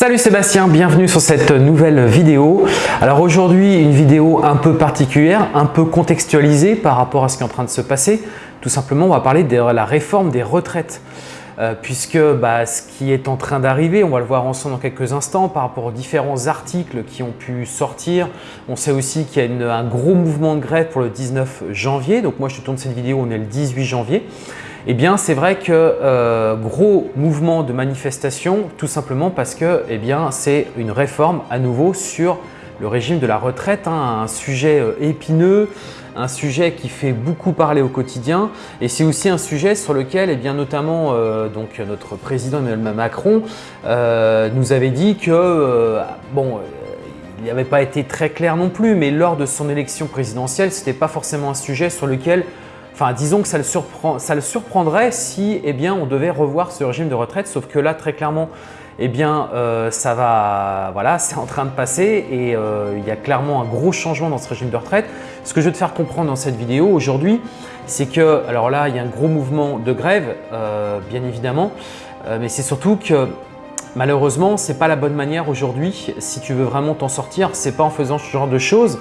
Salut Sébastien, bienvenue sur cette nouvelle vidéo. Alors aujourd'hui, une vidéo un peu particulière, un peu contextualisée par rapport à ce qui est en train de se passer. Tout simplement, on va parler de la réforme des retraites. Euh, puisque bah, ce qui est en train d'arriver, on va le voir ensemble dans quelques instants par rapport aux différents articles qui ont pu sortir. On sait aussi qu'il y a un gros mouvement de grève pour le 19 janvier. Donc moi, je tourne cette vidéo, on est le 18 janvier. Eh bien, c'est vrai que euh, gros mouvement de manifestation, tout simplement parce que eh bien, c'est une réforme à nouveau sur le régime de la retraite, hein, un sujet euh, épineux, un sujet qui fait beaucoup parler au quotidien. Et c'est aussi un sujet sur lequel, eh bien, notamment euh, donc, notre président Emmanuel Macron nous avait dit que, bon, il n'avait pas été très clair non plus, mais lors de son élection présidentielle, ce n'était pas forcément un sujet sur lequel Enfin, disons que ça le, surprendrait si eh bien, on devait revoir ce régime de retraite, sauf que là, très clairement, eh bien, euh, ça va, voilà, c'est en train de passer et euh, il y a clairement un gros changement dans ce régime de retraite. Ce que je veux te faire comprendre dans cette vidéo aujourd'hui, c'est que, alors là, il y a un gros mouvement de grève, euh, bien évidemment, mais c'est surtout que malheureusement, ce n'est pas la bonne manière aujourd'hui. Si tu veux vraiment t'en sortir, ce n'est pas en faisant ce genre de choses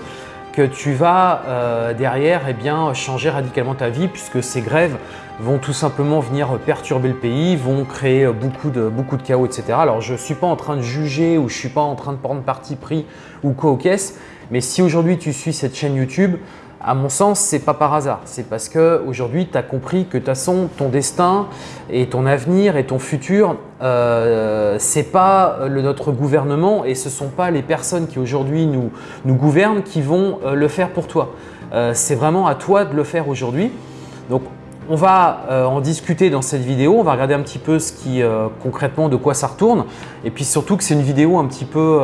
tu vas euh, derrière eh bien, changer radicalement ta vie puisque ces grèves vont tout simplement venir perturber le pays, vont créer beaucoup de, chaos, etc. Alors je ne suis pas en train de juger ou je ne suis pas en train de prendre parti pris ou quoi aux mais si aujourd'hui tu suis cette chaîne YouTube, à mon sens, ce n'est pas par hasard. C'est parce qu'aujourd'hui, tu as compris que de toute façon, ton destin et ton avenir et ton futur, euh, ce n'est pas notre gouvernement et ce sont pas les personnes qui aujourd'hui nous, nous, gouvernent qui vont euh, le faire pour toi. Euh, c'est vraiment à toi de le faire aujourd'hui. Donc, on va euh, en discuter dans cette vidéo, on va regarder un petit peu ce qui, concrètement de quoi ça retourne et puis surtout que c'est une vidéo un petit peu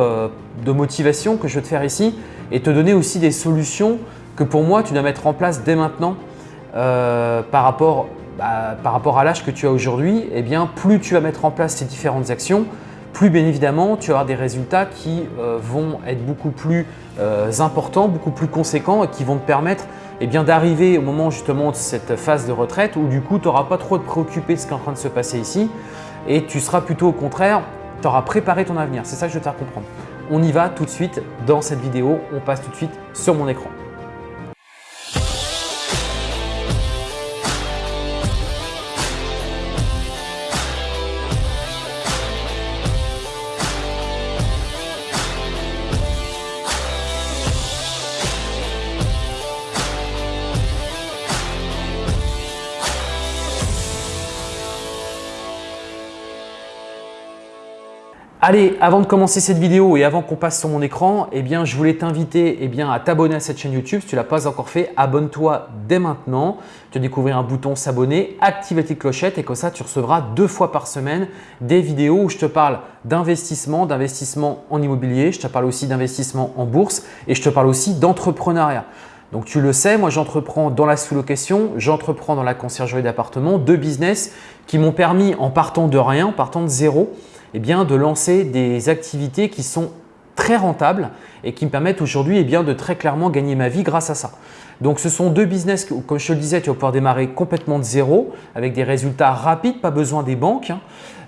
de motivation que je vais te faire ici et te donner aussi des solutions que pour moi, tu dois mettre en place dès maintenant euh, par, rapport, bah, par rapport à l'âge que tu as aujourd'hui, eh bien, plus tu vas mettre en place ces différentes actions, plus bien évidemment, tu auras des résultats qui euh, vont être beaucoup plus euh, importants, beaucoup plus conséquents et qui vont te permettre eh d'arriver au moment justement de cette phase de retraite où du coup, tu n'auras pas trop de préoccupé de ce qui est en train de se passer ici et tu seras plutôt au contraire, tu auras préparé ton avenir. C'est ça que je veux te faire comprendre. On y va tout de suite dans cette vidéo, on passe tout de suite sur mon écran. Allez, avant de commencer cette vidéo et avant qu'on passe sur mon écran, eh bien, je voulais t'inviter eh à t'abonner à cette chaîne YouTube. Si tu ne l'as pas encore fait, abonne-toi dès maintenant. Tu découvrir un bouton s'abonner, active la petite clochette et comme ça, tu recevras deux fois par semaine des vidéos où je te parle d'investissement, d'investissement en immobilier. Je te parle aussi d'investissement en bourse et je te parle aussi d'entrepreneuriat. Donc tu le sais, moi j'entreprends dans la sous-location, j'entreprends dans la conciergerie d'appartement, deux business qui m'ont permis en partant de rien, en partant de zéro, eh bien, de lancer des activités qui sont très rentables et qui me permettent aujourd'hui eh de très clairement gagner ma vie grâce à ça. Donc, ce sont deux business, comme je te le disais, tu vas pouvoir démarrer complètement de zéro avec des résultats rapides, pas besoin des banques hein,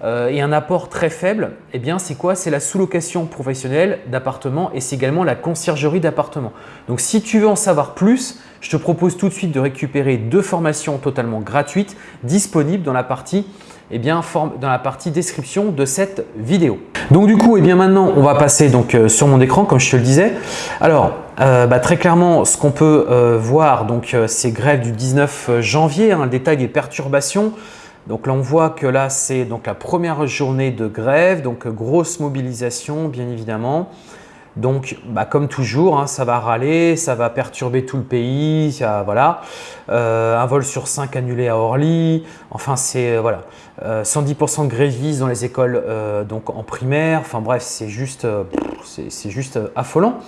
euh, et un apport très faible. Eh bien, c'est quoi? C'est la sous-location professionnelle d'appartements et c'est également la conciergerie d'appartements. Donc, si tu veux en savoir plus, je te propose tout de suite de récupérer deux formations totalement gratuites disponibles dans la partie eh bien, dans la partie description de cette vidéo. Donc du coup, eh bien maintenant, on va passer donc, euh, sur mon écran comme je te le disais. Alors, euh, bah, très clairement, ce qu'on peut euh, voir, donc c'est grève du 19 janvier, hein, le détail des perturbations. Donc là, on voit que là, c'est la première journée de grève, donc grosse mobilisation, bien évidemment. Donc, bah, comme toujours, hein, ça va râler, ça va perturber tout le pays. voilà. Euh, un vol sur 5 annulé à Orly. Enfin, c'est euh, voilà. 110% euh, de grévistes dans les écoles donc en primaire. Enfin bref, c'est juste, c'est juste affolant.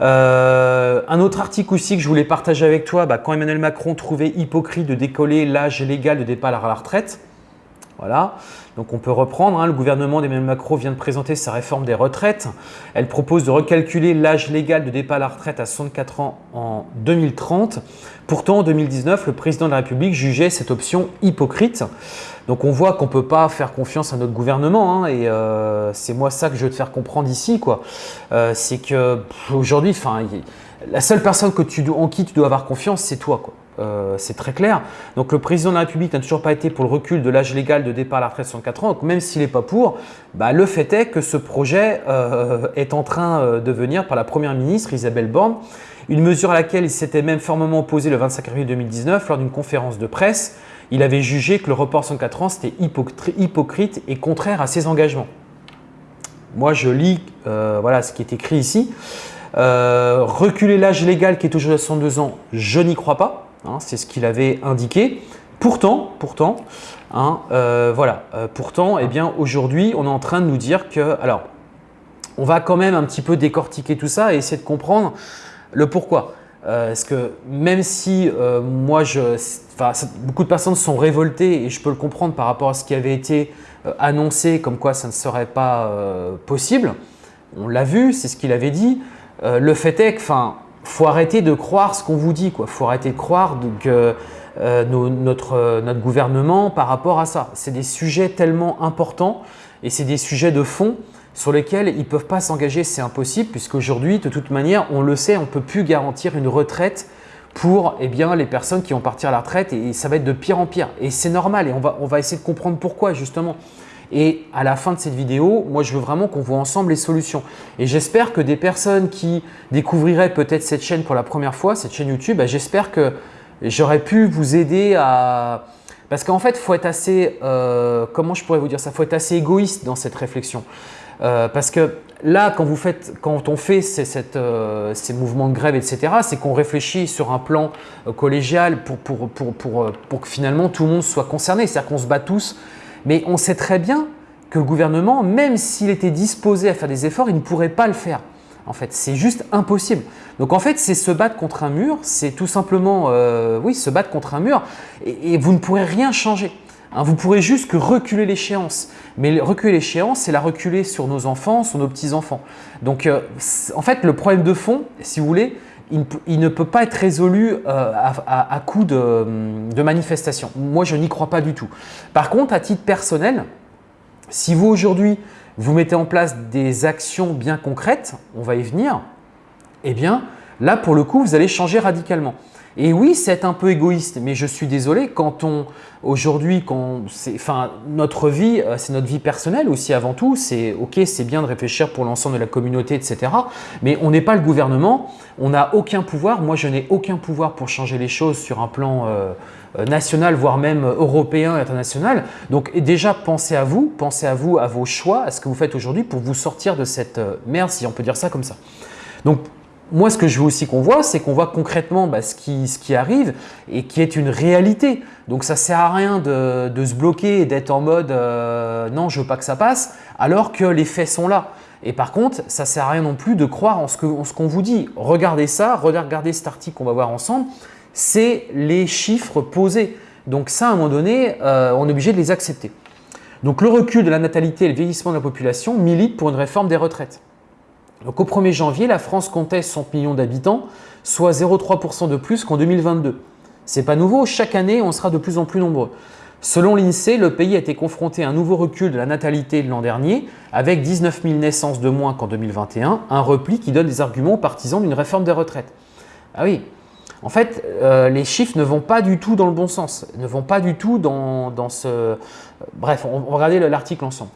un autre article aussi que je voulais partager avec toi, bah, quand Emmanuel Macron trouvait hypocrite de décoller l'âge légal de départ à la retraite, Voilà, donc on peut reprendre. Hein. Le gouvernement d'Emmanuel Macron vient de présenter sa réforme des retraites. Elle propose de recalculer l'âge légal de départ à la retraite à 64 ans en 2030. Pourtant, en 2019, le président de la République jugeait cette option hypocrite. Donc on voit qu'on ne peut pas faire confiance à notre gouvernement hein, et euh, c'est moi ça que je veux te faire comprendre ici. Euh, c'est qu'aujourd'hui, la seule personne que en qui tu dois avoir confiance, c'est toi. Quoi. Euh, c'est très clair. Donc le président de la République n'a toujours pas été pour le recul de l'âge légal de départ à la retraite de 64 ans. Donc même s'il n'est pas pour, bah, le fait est que ce projet euh, est en train euh, de venir par la Première ministre Isabelle Borne. Une mesure à laquelle il s'était même formellement opposé le 25 avril 2019 lors d'une conférence de presse. Il avait jugé que le report 64 ans c'était hypocrite et contraire à ses engagements. Moi je lis voilà, ce qui est écrit ici. reculer l'âge légal qui est toujours à 62 ans, je n'y crois pas. Hein, c'est ce qu'il avait indiqué. Pourtant, pourtant, hein, euh, voilà, euh, pourtant, eh bien, aujourd'hui, on est en train de nous dire que, alors, on va quand même un petit peu décortiquer tout ça et essayer de comprendre le pourquoi. Euh, parce que même si moi, je, beaucoup de personnes sont révoltées et je peux le comprendre par rapport à ce qui avait été annoncé comme quoi ça ne serait pas possible, on l'a vu, c'est ce qu'il avait dit. le fait est que, faut arrêter de croire ce qu'on vous dit. Il faut arrêter de croire que euh, notre, notre gouvernement par rapport à ça. C'est des sujets tellement importants et c'est des sujets de fond sur lesquels ils ne peuvent pas s'engager, c'est impossible puisqu'aujourd'hui, de toute manière, on le sait, on ne peut plus garantir une retraite pour eh bien, les personnes qui vont partir à la retraite et ça va être de pire en pire. Et c'est normal et on va, on va essayer de comprendre pourquoi justement. Et à la fin de cette vidéo, moi, je veux vraiment qu'on voit ensemble les solutions. Et j'espère que des personnes qui découvriraient peut-être cette chaîne pour la première fois, cette chaîne YouTube, bah, j'espère que j'aurais pu vous aider à… Parce qu'en fait, il faut être assez… Euh, comment je pourrais vous dire ça? Il faut être assez égoïste dans cette réflexion. Euh, parce que là, quand, vous faites, quand on fait euh, ces, mouvements de grève, etc., c'est qu'on réfléchit sur un plan collégial pour, que finalement tout le monde soit concerné. C'est-à-dire qu'on se bat tous mais on sait très bien que le gouvernement, même s'il était disposé à faire des efforts, il ne pourrait pas le faire. En fait, c'est juste impossible. Donc en fait, c'est se battre contre un mur, c'est tout simplement, euh, oui, se battre contre un mur et, vous ne pourrez rien changer. Hein. vous pourrez juste que reculer l'échéance. Mais reculer l'échéance, c'est la reculer sur nos enfants, sur nos petits-enfants. Donc euh, en fait, le problème de fond, si vous voulez, il, ne peut pas être résolu euh, à, coup de, de manifestation. Moi, je n'y crois pas du tout. Par contre, à titre personnel, si vous aujourd'hui, vous mettez en place des actions bien concrètes, on va y venir, eh bien là, pour le coup, vous allez changer radicalement. Et oui, c'est un peu égoïste, mais je suis désolé, quand on, aujourd'hui, enfin, notre vie, euh, c'est notre vie personnelle aussi avant tout, c'est ok, c'est bien de réfléchir pour l'ensemble de la communauté, etc. Mais on n'est pas le gouvernement, on n'a aucun pouvoir, moi je n'ai aucun pouvoir pour changer les choses sur un plan euh, euh, national, voire même européen international. Donc déjà, pensez à vous, pensez à vous, à vos choix, à ce que vous faites aujourd'hui pour vous sortir de cette merde, si on peut dire ça comme ça. Donc moi, ce que je veux aussi qu'on voit, c'est qu'on voit concrètement bah, ce, qui, arrive et qui est une réalité. Donc, ça ne sert à rien de, se bloquer et d'être en mode euh, non, je veux pas que ça passe », alors que les faits sont là. Et par contre, ça ne sert à rien non plus de croire en ce qu'on vous dit. Regardez ça, regardez cet article qu'on va voir ensemble, c'est les chiffres posés. Donc ça, à un moment donné, euh, on est obligé de les accepter. Donc le recul de la natalité et le vieillissement de la population milite pour une réforme des retraites. Donc au 1er janvier, la France comptait 100 millions d'habitants, soit 0,3% de plus qu'en 2022. C'est pas nouveau, chaque année on sera de plus en plus nombreux. Selon l'INSEE, le pays a été confronté à un nouveau recul de la natalité de l'an dernier, avec 19 000 naissances de moins qu'en 2021, un repli qui donne des arguments aux partisans d'une réforme des retraites. Ah oui, en fait, euh, les chiffres ne vont pas du tout dans le bon sens, ne vont pas du tout dans, ce… Bref, on va regarder l'article ensemble.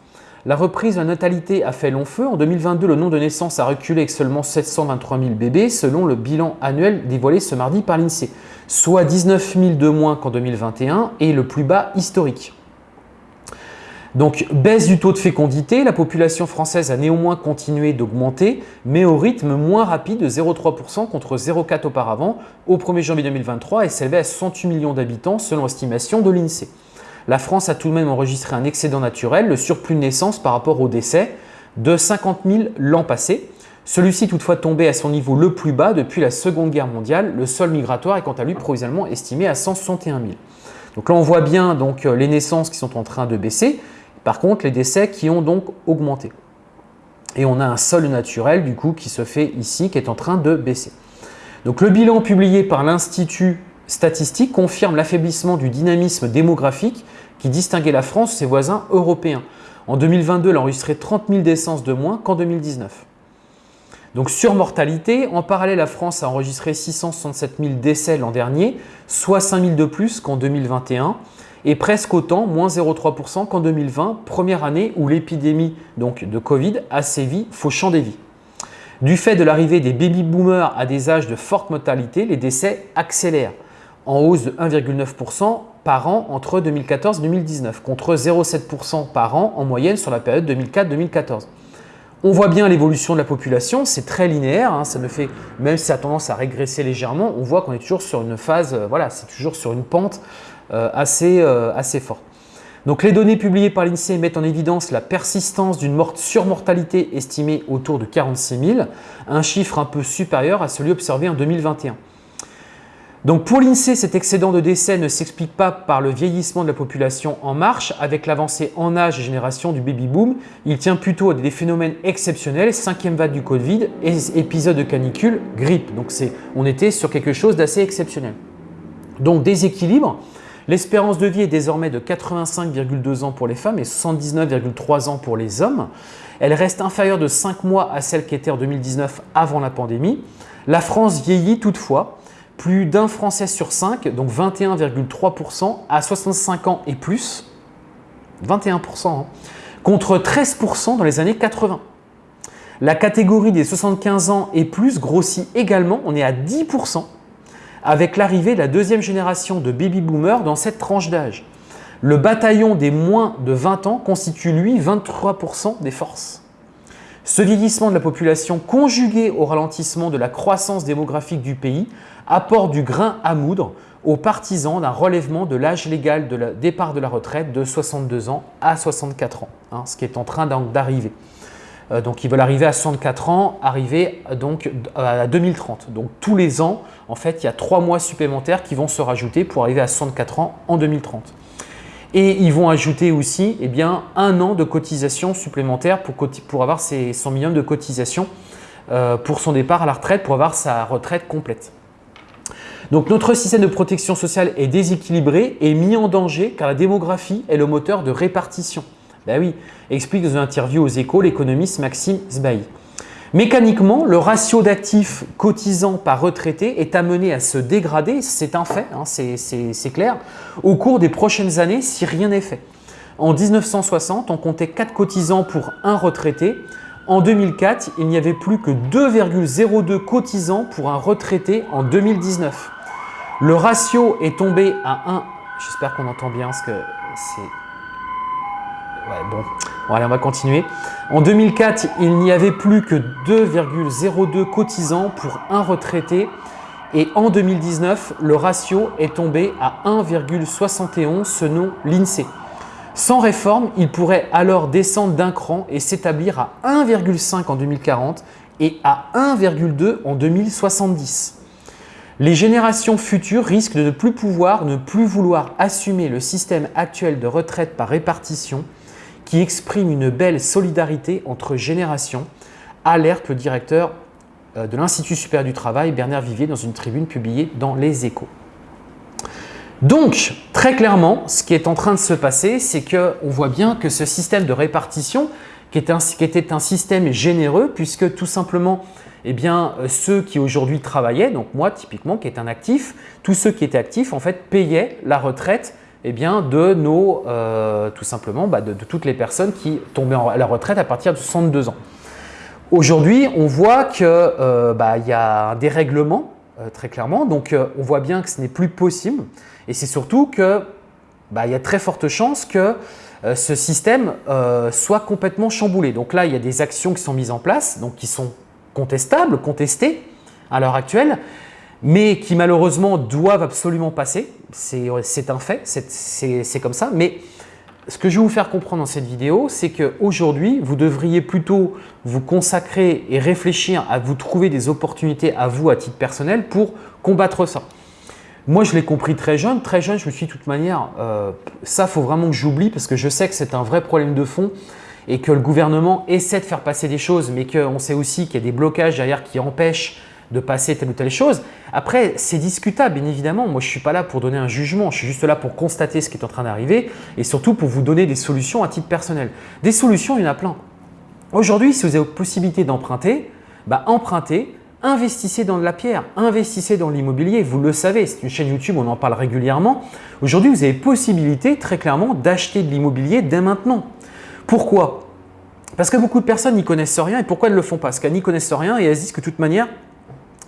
La reprise de la natalité a fait long feu. En 2022, le nombre de naissances a reculé avec seulement 723 000 bébés selon le bilan annuel dévoilé ce mardi par l'INSEE, soit 19 000 de moins qu'en 2021 et le plus bas historique. Donc, baisse du taux de fécondité, la population française a néanmoins continué d'augmenter, mais au rythme moins rapide de 0,3% contre 0,4% auparavant au 1er janvier 2023 et s'élevait à 68 millions d'habitants selon l'estimation de l'INSEE la France a tout de même enregistré un excédent naturel, le surplus de naissance par rapport au décès, de 50 000 l'an passé. Celui-ci toutefois tombé à son niveau le plus bas depuis la Seconde Guerre mondiale. Le sol migratoire est quant à lui provisoirement estimé à 161 000. Donc là, on voit bien donc, les naissances qui sont en train de baisser. Par contre, les décès qui ont donc augmenté. Et on a un sol naturel du coup qui se fait ici, qui est en train de baisser. Donc le bilan publié par l'Institut statistique confirme l'affaiblissement du dynamisme démographique qui distinguait la France de ses voisins européens. En 2022, elle a enregistré 30 000 décès de moins qu'en 2019. Donc sur mortalité, en parallèle, la France a enregistré 667 000 décès l'an dernier, soit 5 000 de plus qu'en 2021 et presque autant, moins 0,3% qu'en 2020, première année où l'épidémie de Covid a sévi, fauchant des vies. Du fait de l'arrivée des baby-boomers à des âges de forte mortalité, les décès accélèrent, en hausse de 1,9% par an entre 2014 et 2019, contre 0,7% par an en moyenne sur la période 2004-2014. On voit bien l'évolution de la population, c'est très linéaire, hein, ça ne fait, même si ça a tendance à régresser légèrement, on voit qu'on est toujours sur une phase, euh, voilà, c'est toujours sur une pente euh, assez, euh, assez forte. Donc les données publiées par l'INSEE mettent en évidence la persistance d'une surmortalité estimée autour de 46 000, un chiffre un peu supérieur à celui observé en 2021. Donc pour l'INSEE, cet excédent de décès ne s'explique pas par le vieillissement de la population en marche avec l'avancée en âge et génération du baby-boom. Il tient plutôt à des phénomènes exceptionnels, cinquième vague du Covid, épisode de canicule, grippe. Donc on était sur quelque chose d'assez exceptionnel. Donc déséquilibre, L'espérance de vie est désormais de 85,2 ans pour les femmes et 79,3 ans pour les hommes. Elle reste inférieure de 5 mois à celle qui était en 2019 avant la pandémie. La France vieillit toutefois. Plus d'un Français sur 5, donc 21,3% à 65 ans et plus, 21%, hein, contre 13% dans les années 80. La catégorie des 75 ans et plus grossit également, on est à 10% avec l'arrivée de la deuxième génération de baby-boomers dans cette tranche d'âge. Le bataillon des moins de 20 ans constitue lui 23% des forces. Ce vieillissement de la population conjugué au ralentissement de la croissance démographique du pays apporte du grain à moudre aux partisans d'un relèvement de l'âge légal de départ de la retraite de 62 ans à 64 ans, hein, ce qui est en train d'arriver. Euh, donc ils veulent arriver à 64 ans, arriver donc à 2030. Donc tous les ans, en fait, il y a trois mois supplémentaires qui vont se rajouter pour arriver à 64 ans en 2030. Et ils vont ajouter aussi eh bien, un an de cotisation supplémentaire pour, avoir ses 100 millions de cotisation euh, pour son départ à la retraite, pour avoir sa retraite complète. Donc notre système de protection sociale est déséquilibré et mis en danger car la démographie est le moteur de répartition. Ben oui, explique dans une interview aux échos l'économiste Maxime Zbaï. Mécaniquement, le ratio d'actifs cotisants par retraité est amené à se dégrader, c'est un fait, hein, c'est clair, au cours des prochaines années si rien n'est fait. En 1960, on comptait 4 cotisants pour un retraité. En 2004, il n'y avait plus que 2,02 cotisants pour un retraité en 2019. Le ratio est tombé à 1. J'espère qu'on entend bien ce que c'est bon. allez, on va continuer. En 2004, il n'y avait plus que 2,02 cotisants pour un retraité et en 2019, le ratio est tombé à 1,71 selon l'INSEE. Sans réforme, il pourrait alors descendre d'un cran et s'établir à 1,5 en 2040 et à 1,2 en 2070. Les générations futures risquent de ne plus pouvoir, ne plus vouloir assumer le système actuel de retraite par répartition qui exprime une belle solidarité entre générations, alerte le directeur euh, de l'Institut supérieur du travail, Bernard Vivier, dans une tribune publiée dans Les Échos. Donc, très clairement, ce qui est en train de se passer, c'est qu'on voit bien que ce système de répartition, qui, était un système généreux, puisque tout simplement, eh bien, euh, ceux qui aujourd'hui travaillaient, donc moi typiquement qui est un actif, tous ceux qui étaient actifs en fait payaient la retraite eh bien, de nos, euh, tout simplement, bah, de, toutes les personnes qui tombaient à la retraite à partir de 62 ans. Aujourd'hui, on voit qu'il euh, bah, y a un dérèglement, très clairement. Donc, on voit bien que ce n'est plus possible. Et c'est surtout qu'il bah, y a très forte chance que ce système soit complètement chamboulé. Donc là, il y a des actions qui sont mises en place, donc qui sont contestables, contestées à l'heure actuelle mais qui malheureusement doivent absolument passer. C'est un fait, c'est comme ça. Mais ce que je vais vous faire comprendre dans cette vidéo, c'est qu'aujourd'hui, vous devriez plutôt vous consacrer et réfléchir à vous trouver des opportunités à vous à titre personnel pour combattre ça. Moi, je l'ai compris très jeune. Très jeune, je me suis dit, de toute manière, euh, ça, faut vraiment que j'oublie parce que je sais que c'est un vrai problème de fond et que le gouvernement essaie de faire passer des choses, mais qu'on sait aussi qu'il y a des blocages derrière qui empêchent de passer telle ou telle chose. Après, c'est discutable, bien évidemment. Moi, je ne suis pas là pour donner un jugement. Je suis juste là pour constater ce qui est en train d'arriver et surtout pour vous donner des solutions à titre personnel. Des solutions, il y en a plein. Aujourd'hui, si vous avez possibilité d'emprunter, bah, empruntez, investissez dans de la pierre, investissez dans l'immobilier. Vous le savez, c'est une chaîne YouTube, on en parle régulièrement. Aujourd'hui, vous avez possibilité très clairement d'acheter de l'immobilier dès maintenant. Pourquoi? Parce que beaucoup de personnes n'y connaissent rien. Et pourquoi elles ne le font pas? Parce qu'elles n'y connaissent rien et elles se disent que de toute manière,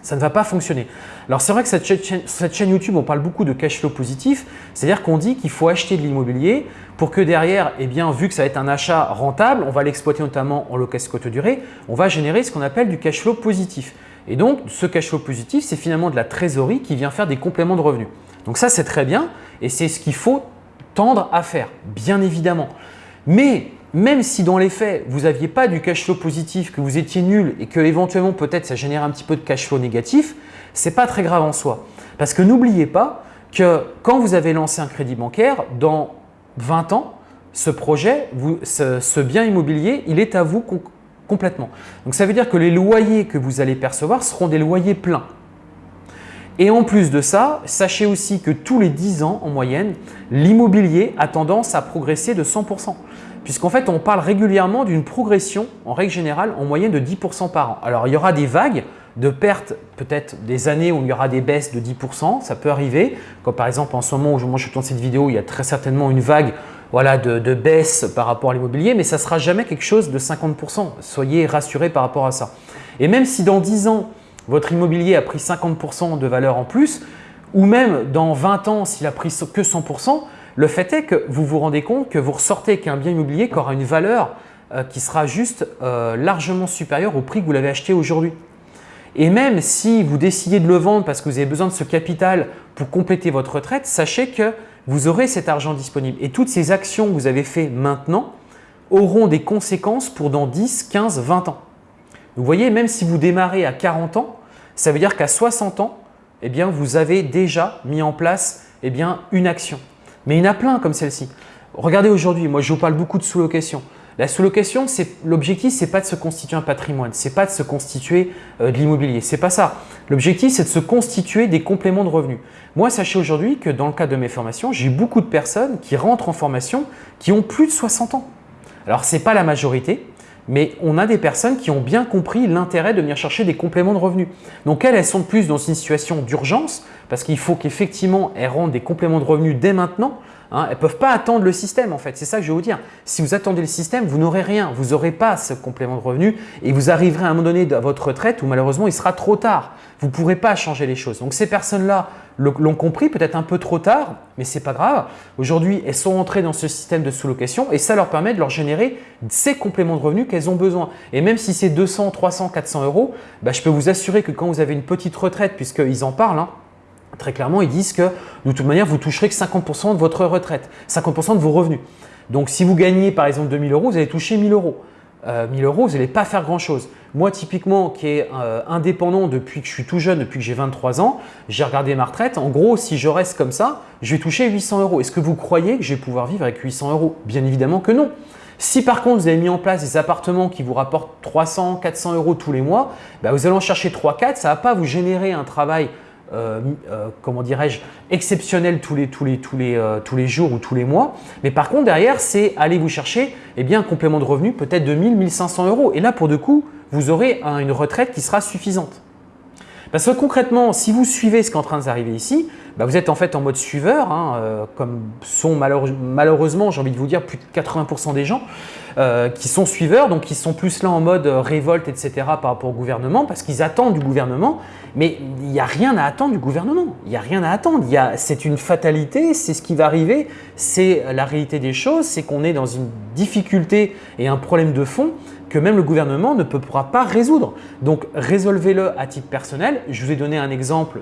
ça ne va pas fonctionner. Alors c'est vrai que cette chaîne, cette chaîne, YouTube, on parle beaucoup de cash flow positif, c'est-à-dire qu'on dit qu'il faut acheter de l'immobilier pour que derrière, eh bien, vu que ça va être un achat rentable, on va l'exploiter notamment en location courte durée, on va générer ce qu'on appelle du cash flow positif. Et donc, ce cash flow positif, c'est finalement de la trésorerie qui vient faire des compléments de revenus. Donc ça, c'est très bien et c'est ce qu'il faut tendre à faire, bien évidemment. Mais même si dans les faits, vous n'aviez pas du cash flow positif, que vous étiez nul et que éventuellement peut-être ça génère un petit peu de cash flow négatif, ce n'est pas très grave en soi. Parce que n'oubliez pas que quand vous avez lancé un crédit bancaire, dans 20 ans, ce projet, ce, bien immobilier, il est à vous complètement. Donc ça veut dire que les loyers que vous allez percevoir seront des loyers pleins. Et en plus de ça, sachez aussi que tous les 10 ans en moyenne, l'immobilier a tendance à progresser de 100% puisqu'en fait, on parle régulièrement d'une progression, en règle générale, en moyenne de 10% par an. Alors, il y aura des vagues de pertes, peut-être des années où il y aura des baisses de 10%, ça peut arriver. Comme par exemple, en ce moment où je tourne cette vidéo, il y a très certainement une vague voilà, de, baisse par rapport à l'immobilier, mais ça ne sera jamais quelque chose de 50%. Soyez rassurés par rapport à ça. Et même si dans 10 ans, votre immobilier a pris 50% de valeur en plus, ou même dans 20 ans, s'il a pris que 100%, le fait est que vous vous rendez compte que vous ressortez avec un bien immobilier qui aura une valeur euh, qui sera juste euh, largement supérieure au prix que vous l'avez acheté aujourd'hui. Et même si vous décidez de le vendre parce que vous avez besoin de ce capital pour compléter votre retraite, sachez que vous aurez cet argent disponible. Et toutes ces actions que vous avez faites maintenant auront des conséquences pour dans 10, 15, 20 ans. Vous voyez, même si vous démarrez à 40 ans, ça veut dire qu'à 60 ans, eh bien, vous avez déjà mis en place eh bien, une action. Mais il y en a plein comme celle-ci. Regardez aujourd'hui, moi je vous parle beaucoup de sous-location. La sous-location, l'objectif, ce n'est pas de se constituer un patrimoine, ce n'est pas de se constituer euh, de l'immobilier, ce n'est pas ça. L'objectif, c'est de se constituer des compléments de revenus. Moi, sachez aujourd'hui que dans le cadre de mes formations, j'ai beaucoup de personnes qui rentrent en formation qui ont plus de 60 ans. Alors, ce n'est pas la majorité, mais on a des personnes qui ont bien compris l'intérêt de venir chercher des compléments de revenus. Donc elles, elles sont plus dans une situation d'urgence parce qu'il faut qu'effectivement elles rendent des compléments de revenus dès maintenant. Hein. elles ne peuvent pas attendre le système en fait, c'est ça que je vais vous dire. Si vous attendez le système, vous n'aurez rien, vous n'aurez pas ce complément de revenus et vous arriverez à un moment donné à votre retraite où malheureusement il sera trop tard. Vous ne pourrez pas changer les choses. Donc ces personnes-là l'ont compris peut-être un peu trop tard, mais ce n'est pas grave. Aujourd'hui, elles sont entrées dans ce système de sous-location et ça leur permet de leur générer ces compléments de revenus qu'elles ont besoin. Et même si c'est 200, 300, 400 euros, bah, je peux vous assurer que quand vous avez une petite retraite, puisqu'ils en parlent, hein, très clairement, ils disent que de toute manière, vous toucherez que 50% de votre retraite, 50% de vos revenus. Donc, si vous gagnez par exemple 2000 euros, vous allez toucher 1000 euros. 1000 euh, euros, vous n'allez pas faire grand-chose. Moi, typiquement, qui est euh, indépendant depuis que je suis tout jeune, depuis que j'ai 23 ans, j'ai regardé ma retraite. En gros, si je reste comme ça, je vais toucher 800 euros. Est-ce que vous croyez que je vais pouvoir vivre avec 800 euros? Bien évidemment que non. Si par contre, vous avez mis en place des appartements qui vous rapportent 300, 400 euros tous les mois, bah, vous allez en chercher 3-4, ça ne va pas vous générer un travail euh, euh, comment dirais-je, exceptionnel euh, tous les jours ou tous les mois. Mais par contre, derrière, c'est aller vous chercher eh bien, un complément de revenu peut-être de 1000, 1500 euros. Et là, pour de coup, vous aurez une retraite qui sera suffisante. Parce que concrètement, si vous suivez ce qui est en train d'arriver ici, bah, vous êtes en fait en mode suiveur, hein, comme sont malheureusement, j'ai envie de vous dire, plus de 80% des gens qui sont suiveurs, donc qui sont plus là en mode révolte, etc. par rapport au gouvernement, parce qu'ils attendent du gouvernement mais il n'y a rien à attendre du gouvernement. Il n'y a rien à attendre. C'est une fatalité, c'est ce qui va arriver, c'est la réalité des choses, c'est qu'on est dans une difficulté et un problème de fond que même le gouvernement ne pourra pas résoudre. Donc résolvez-le à titre personnel. Je vous ai donné un exemple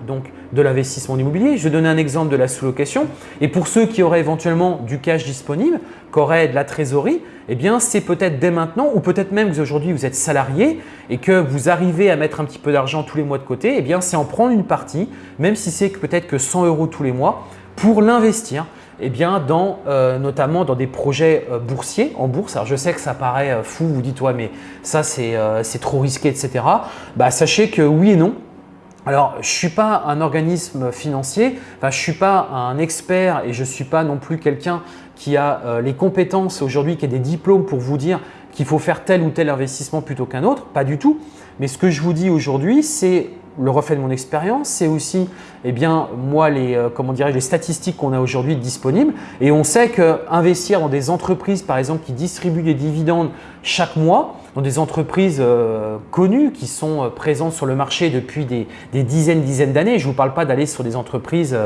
de l'investissement immobilier, je vais donner un exemple de la sous-location. Et pour ceux qui auraient éventuellement du cash disponible, qui auraient de la trésorerie, eh bien c'est peut-être dès maintenant ou peut-être même que aujourd'hui vous êtes salarié et que vous arrivez à mettre un petit peu d'argent tous les mois de côté, eh bien c'est en prendre une partie, même si c'est peut-être que 100 euros tous les mois, pour l'investir eh bien, dans, euh, notamment dans des projets euh, boursiers en bourse. Alors, je sais que ça paraît euh, fou, vous dites « ouais, mais ça, c'est trop risqué, etc. Bah, sachez que oui et non. Alors, je ne suis pas un organisme financier, enfin, je ne suis pas un expert et je ne suis pas non plus quelqu'un qui a les compétences aujourd'hui, qui a des diplômes pour vous dire qu'il faut faire tel ou tel investissement plutôt qu'un autre, pas du tout. Mais ce que je vous dis aujourd'hui, c'est le reflet de mon expérience, c'est aussi eh bien, moi, les, euh, comment les statistiques qu'on a aujourd'hui disponibles. Et on sait qu'investir dans des entreprises, par exemple, qui distribuent des dividendes chaque mois, dans des entreprises euh, connues qui sont euh, présentes sur le marché depuis des, dizaines, dizaines d'années. Je ne vous parle pas d'aller sur des entreprises,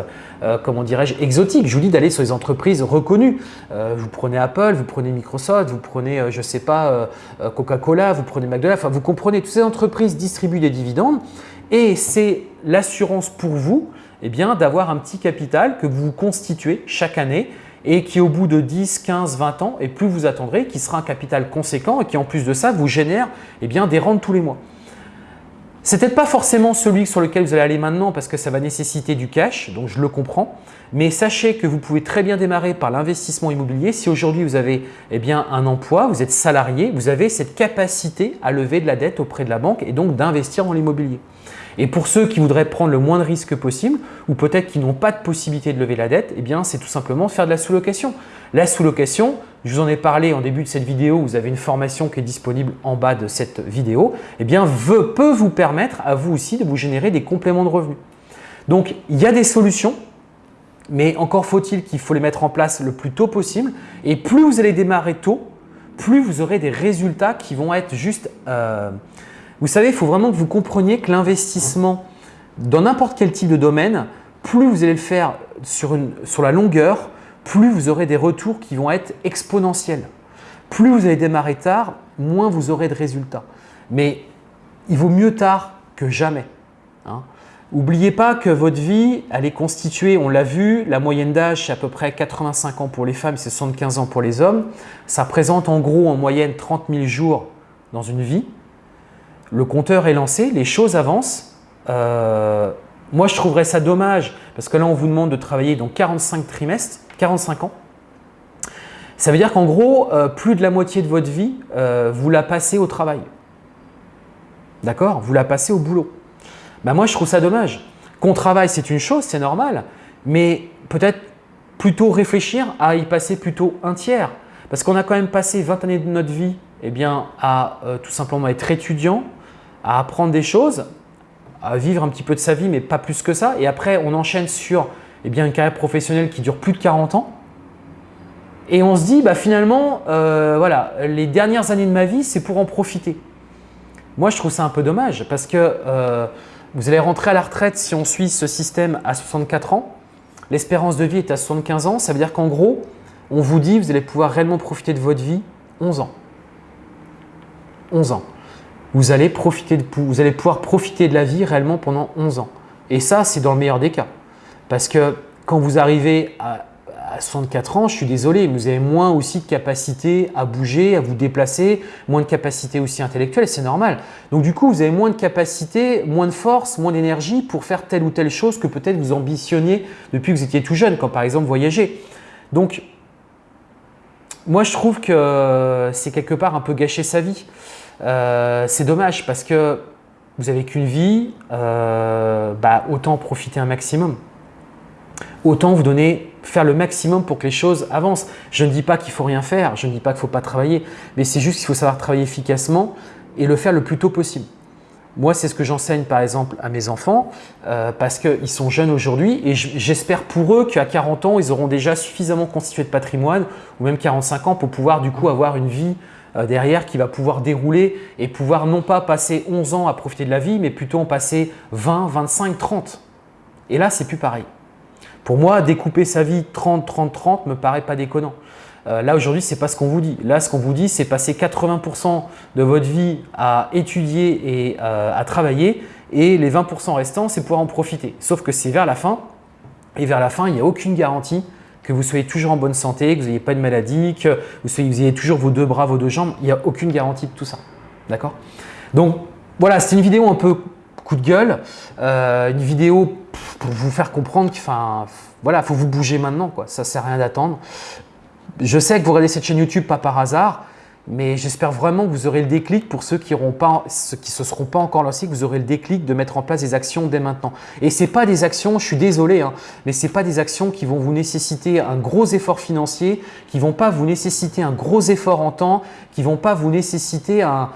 comment dirais-je, exotiques. Je vous dis d'aller sur des entreprises reconnues. vous prenez Apple, vous prenez Microsoft, vous prenez, je ne sais pas, Coca-Cola, vous prenez McDonald's. Enfin, vous comprenez, toutes ces entreprises distribuent des dividendes et c'est l'assurance pour vous eh d'avoir un petit capital que vous constituez chaque année et qui au bout de 10, 15, 20 ans, et plus vous attendrez, qui sera un capital conséquent et qui en plus de ça vous génère eh bien, des rentes tous les mois. C'est peut-être pas forcément celui sur lequel vous allez aller maintenant parce que ça va nécessiter du cash, donc je le comprends. Mais sachez que vous pouvez très bien démarrer par l'investissement immobilier. Si aujourd'hui vous avez eh un emploi, vous êtes salarié, vous avez cette capacité à lever de la dette auprès de la banque et donc d'investir dans l'immobilier. Et pour ceux qui voudraient prendre le moins de risques possible ou peut-être qui n'ont pas de possibilité de lever la dette, eh bien c'est tout simplement faire de la sous-location. La sous-location, je vous en ai parlé en début de cette vidéo, vous avez une formation qui est disponible en bas de cette vidéo, eh bien peut vous permettre à vous aussi de vous générer des compléments de revenus. Donc il y a des solutions, mais encore faut-il qu'il faut les mettre en place le plus tôt possible. Et plus vous allez démarrer tôt, plus vous aurez des résultats qui vont être juste… Euh, vous savez, il faut vraiment que vous compreniez que l'investissement dans n'importe quel type de domaine, plus vous allez le faire sur, la longueur, plus vous aurez des retours qui vont être exponentiels. Plus vous allez démarrer tard, moins vous aurez de résultats. Mais il vaut mieux tard que jamais. N'oubliez hein. pas que votre vie, elle est constituée, on l'a vu, la moyenne d'âge c'est à peu près 85 ans pour les femmes, c'est 75 ans pour les hommes. Ça représente en gros en moyenne 30 000 jours dans une vie le compteur est lancé, les choses avancent. Euh, moi, je trouverais ça dommage parce que là, on vous demande de travailler dans 45 trimestres, 45 ans. Ça veut dire qu'en gros, euh, plus de la moitié de votre vie, euh, vous la passez au travail. D'accord? Vous la passez au boulot. Ben moi, je trouve ça dommage. Qu'on travaille, c'est une chose, c'est normal, mais peut-être plutôt réfléchir à y passer plutôt un tiers. Parce qu'on a quand même passé 20 années de notre vie eh à tout simplement être étudiant, à apprendre des choses, à vivre un petit peu de sa vie, mais pas plus que ça. Et après, on enchaîne sur eh bien, une carrière professionnelle qui dure plus de 40 ans. Et on se dit, bah, finalement, euh, voilà, les dernières années de ma vie, c'est pour en profiter. Moi, je trouve ça un peu dommage parce que euh, vous allez rentrer à la retraite si on suit ce système à 64 ans. L'espérance de vie est à 75 ans. Ça veut dire qu'en gros, on vous dit vous allez pouvoir réellement profiter de votre vie 11 ans. 11 ans vous allez, profiter vous allez pouvoir profiter de la vie réellement pendant 11 ans. Et ça, c'est dans le meilleur des cas. Parce que quand vous arrivez à, 64 ans, je suis désolé, vous avez moins aussi de capacité à bouger, à vous déplacer, moins de capacité aussi intellectuelle, c'est normal. Donc du coup, vous avez moins de capacité, moins de force, moins d'énergie pour faire telle ou telle chose que peut-être vous ambitionniez depuis que vous étiez tout jeune, comme par exemple voyager. Donc, moi je trouve que c'est quelque part un peu gâcher sa vie. Euh, c'est dommage parce que vous n'avez qu'une vie, euh, bah, autant profiter un maximum. Autant vous donner, faire le maximum pour que les choses avancent. Je ne dis pas qu'il faut rien faire, je ne dis pas qu'il ne faut pas travailler, mais c'est juste qu'il faut savoir travailler efficacement et le faire le plus tôt possible. Moi, c'est ce que j'enseigne par exemple à mes enfants euh, parce qu'ils sont jeunes aujourd'hui et j'espère pour eux qu'à 40 ans, ils auront déjà suffisamment constitué de patrimoine ou même 45 ans pour pouvoir du coup avoir une vie derrière qui va pouvoir dérouler et pouvoir non pas passer 11 ans à profiter de la vie, mais plutôt en passer 20, 25, 30. Et là, c'est plus pareil. Pour moi, découper sa vie 30, 30, 30 me paraît pas déconnant. Euh, là, aujourd'hui, ce n'est pas ce qu'on vous dit. Là, ce qu'on vous dit, c'est passer 80% de votre vie à étudier et euh, à travailler et les 20% restants, c'est pouvoir en profiter. Sauf que c'est vers la fin et vers la fin, il n'y a aucune garantie que vous soyez toujours en bonne santé, que vous n'ayez pas de maladie, que vous, soyez, vous ayez toujours vos deux bras, vos deux jambes. Il n'y a aucune garantie de tout ça. D'accord? Donc, voilà, c'est une vidéo un peu coup de gueule, euh, une vidéo pour vous faire comprendre qu'il voilà, faut vous bouger maintenant. Quoi. Ça ne sert à rien d'attendre. Je sais que vous regardez cette chaîne YouTube pas par hasard, mais j'espère vraiment que vous aurez le déclic pour ceux qui ne se seront pas encore lancés, que vous aurez le déclic de mettre en place des actions dès maintenant. Et ce pas des actions, je suis désolé, hein, mais ce pas des actions qui vont vous nécessiter un gros effort financier, qui vont pas vous nécessiter un gros effort en temps, qui vont pas vous nécessiter un,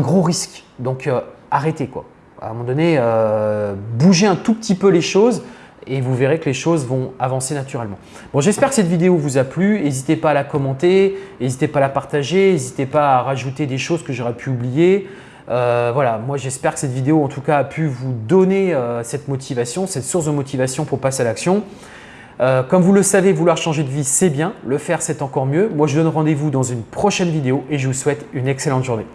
gros risque. Donc euh, arrêtez quoi. À un moment donné, euh, bougez un tout petit peu les choses et vous verrez que les choses vont avancer naturellement. Bon, j'espère que cette vidéo vous a plu. N'hésitez pas à la commenter, n'hésitez pas à la partager, n'hésitez pas à rajouter des choses que j'aurais pu oublier. Euh, voilà, moi j'espère que cette vidéo en tout cas a pu vous donner euh, cette motivation, cette source de motivation pour passer à l'action. Euh, comme vous le savez, vouloir changer de vie, c'est bien. Le faire, c'est encore mieux. Moi, je donne rendez-vous dans une prochaine vidéo et je vous souhaite une excellente journée.